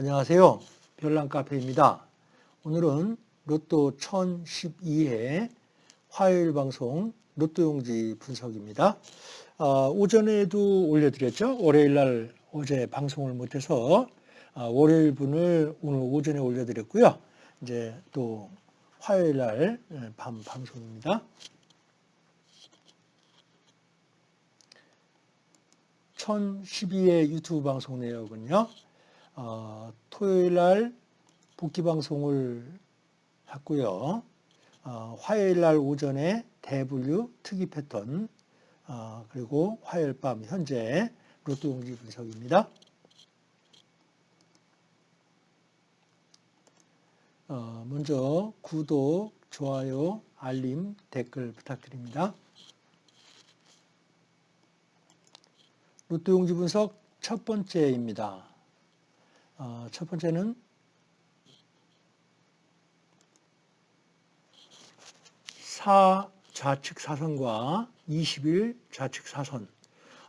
안녕하세요. 별난카페입니다. 오늘은 로또 1012회 화요일 방송 로또용지 분석입니다. 아, 오전에도 올려드렸죠. 월요일 날 어제 방송을 못해서 아, 월요일 분을 오늘 오전에 올려드렸고요. 이제 또 화요일 날밤 예, 방송입니다. 1012회 유튜브 방송 내역은요. 어, 토요일 날 복귀 방송을 했고요. 어, 화요일 날 오전에 대분류 특이 패턴 어, 그리고 화요일 밤 현재 로또 용지 분석입니다. 어, 먼저 구독, 좋아요, 알림, 댓글 부탁드립니다. 로또 용지 분석 첫 번째입니다. 어, 첫 번째는 4 좌측 사선과 21 좌측 사선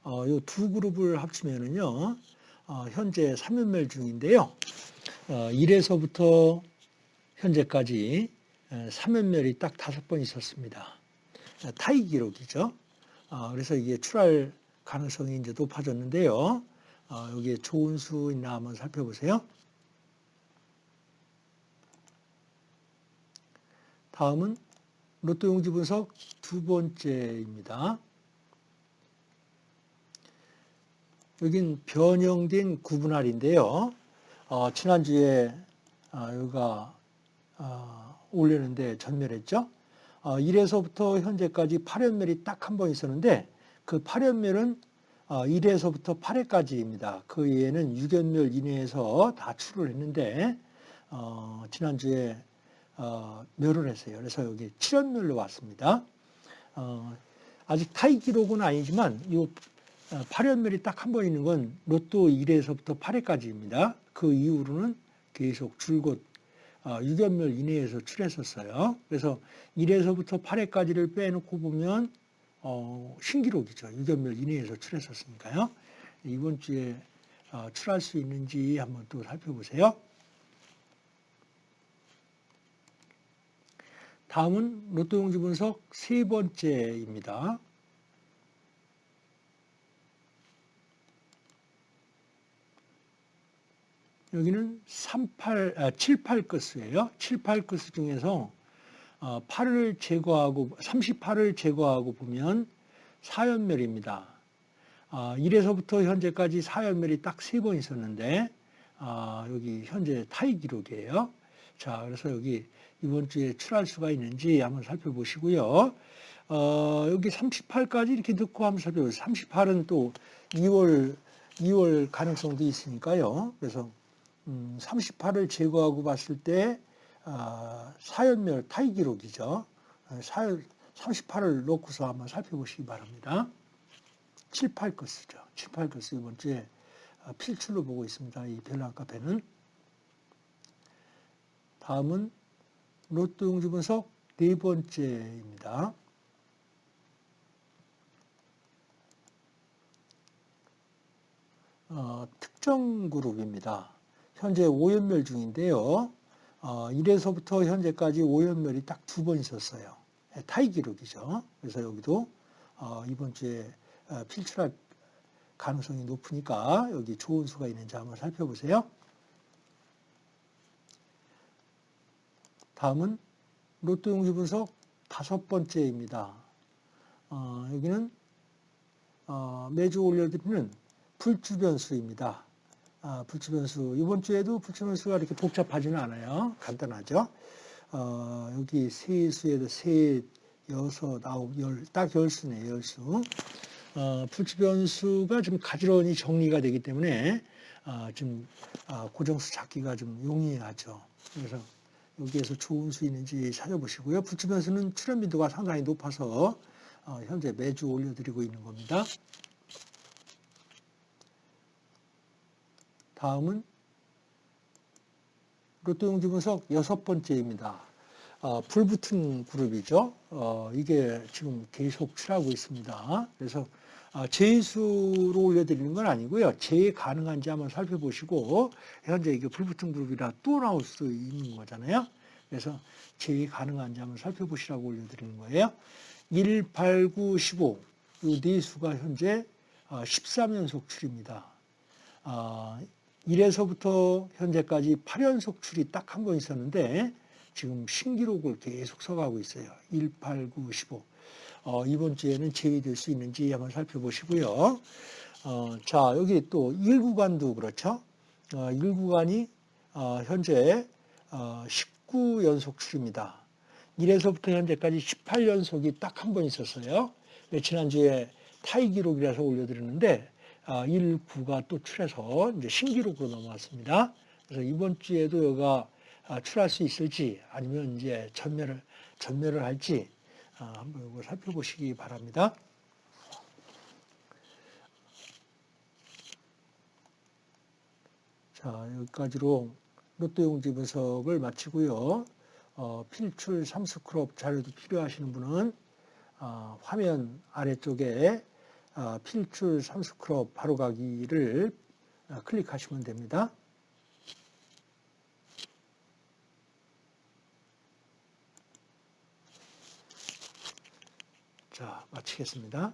어, 이두 그룹을 합치면은요 어, 현재 3연멸 중인데요. 어, 1에서부터 현재까지 3연멸이 딱 다섯 번 있었습니다. 타이 기록이죠. 어, 그래서 이게 출할 가능성이 이제 높아졌는데요. 어, 여기에 좋은 수 있나 한번 살펴보세요. 다음은 로또 용지 분석 두 번째입니다. 여긴 변형된 구분할인데요. 어, 지난주에 어, 여기가 어, 올리는데 전멸했죠. 어, 1에서부터 현재까지 8연멸이 딱 한 번 있었는데 그 8연멸은 1회에서부터 어, 8회까지입니다. 그 이외에는 6연멸 이내에서 다 출을 했는데 어, 지난주에 어, 멸을 했어요. 그래서 여기 7연멸로 왔습니다. 어, 아직 타이 기록은 아니지만 이 8연멸이 어, 딱한 번 있는 건 로또 1회에서부터 8회까지입니다. 그 이후로는 계속 줄곧 6연멸 어, 이내에서 출했었어요. 그래서 1회에서부터 8회까지를 빼놓고 보면 어, 신기록이죠. 6연멸 이내에서 출했었으니까요. 이번 주에 어, 출할 수 있는지 한번 또 살펴보세요. 다음은 로또 용지 분석 세 번째입니다. 여기는 38, 아, 78 끝이에요. 78끝 중에서 8을 어, 제거하고 38을 제거하고 보면 4연멸입니다. 1에서부터 어, 현재까지 4연멸이 딱세번 있었는데 어, 여기 현재 타이 기록이에요. 자, 그래서 여기 이번 주에 출할 수가 있는지 한번 살펴보시고요. 어, 여기 38까지 이렇게 넣고 한번 살펴보세요. 38은 또 2월 2월 가능성도 있으니까요. 그래서 음, 38을 제거하고 봤을 때 어, 사연멸 타이 기록이죠. 사연 38을 놓고서 한번 살펴보시기 바랍니다. 7, 8것이죠. 7, 8것이 이번 주에 어, 필출로 보고 있습니다. 이 별난 카페는. 다음은 로또 용지 분석 네 번째입니다. 어, 특정 그룹입니다. 현재 5연멸 중인데요. 어, 1에서부터 현재까지 5연멸이 딱 두 번 있었어요. 예, 타이 기록이죠. 그래서 여기도 어, 이번 주에 어, 필출할 가능성이 높으니까 여기 좋은 수가 있는지 한번 살펴보세요. 다음은 로또 용지 분석 다섯 번째입니다. 어, 여기는 어, 매주 올려드리는 불주변수입니다. 아, 불치변수. 이번 주에도 불치변수가 이렇게 복잡하지는 않아요. 간단하죠. 어, 여기 세 수에도 세, 여섯, 아홉, 열, 딱 열수네, 열수. 어, 불치변수가 좀 가지런히 정리가 되기 때문에 어, 좀 어, 고정수 찾기가 좀 용이하죠. 그래서 여기에서 좋은 수 있는지 찾아보시고요. 불치변수는 출현 빈도가 상당히 높아서 어, 현재 매주 올려드리고 있는 겁니다. 다음은 로또 용지 분석 여섯 번째입니다. 어, 불붙은 그룹이죠. 어, 이게 지금 계속 출하고 있습니다. 그래서 아, 제수로 올려드리는 건 아니고요. 제외 가능한지 한번 살펴보시고 현재 이게 불붙은 그룹이라 또 나올 수 있는 거잖아요. 그래서 제외 가능한지 한번 살펴보시라고 올려드리는 거예요. 1, 8, 9, 15. 이 네 수가 현재 13연속 출입니다. 1에서부터 현재까지 8연속 출이 딱 한 번 있었는데 지금 신기록을 계속 써가고 있어요. 1, 8, 9, 15. 어, 이번 주에는 제외될 수 있는지 한번 살펴보시고요. 어, 자, 여기 또 1구간도 그렇죠. 어, 1구간이 어, 현재 어, 19연속 출입니다. 1에서부터 현재까지 18연속이 딱 한 번 있었어요. 지난주에 타이 기록이라서 올려드렸는데 아, 1, 9가 또 출해서 이제 신기록으로 넘어왔습니다. 그래서 이번 주에도 여가 아, 출할 수 있을지 아니면 이제 전멸을 전멸을 할지 아, 한번 이거 살펴보시기 바랍니다. 자 여기까지로 로또 용지 분석을 마치고요. 어, 필출 삼스크롭 자료도 필요하시는 분은 어, 화면 아래쪽에 어, 필출 삼스크롭 바로가기를 어, 클릭하시면 됩니다. 자, 마치겠습니다.